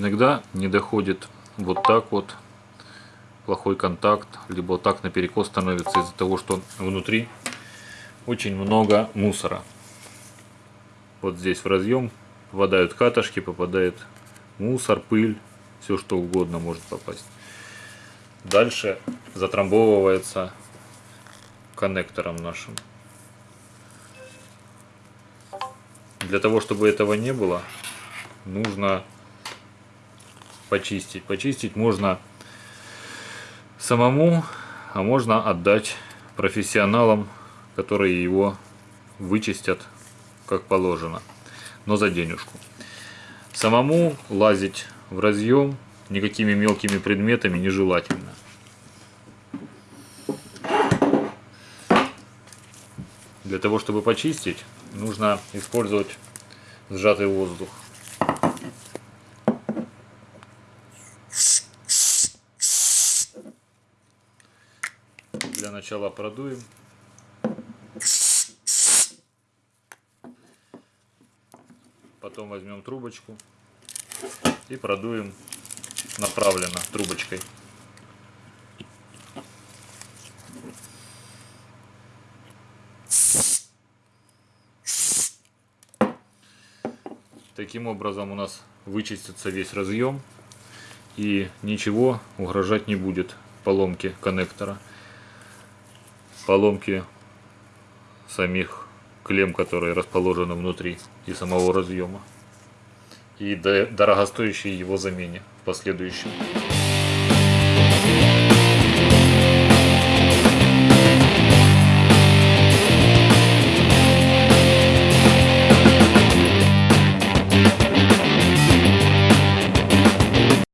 Иногда не доходит вот так вот плохой контакт, либо вот так наперекос становится из-за того, что внутри очень много мусора. Вот здесь в разъем попадают катышки, попадает мусор, пыль, все что угодно может попасть. Дальше затрамбовывается коннектором нашим. Для того, чтобы этого не было, нужно почистить. Почистить можно самому, а можно отдать профессионалам, которые его вычистят как положено, но за денежку. Самому лазить в разъем никакими мелкими предметами нежелательно. Для того, чтобы почистить, нужно использовать сжатый воздух. Для начала продуем. Потом возьмем трубочку и продуем направленно трубочкой. Таким образом у нас вычистится весь разъем и ничего угрожать не будет поломки коннектора, поломки самих клем, которые расположены внутри и самого разъема и дорогостоящей его замене в последующем.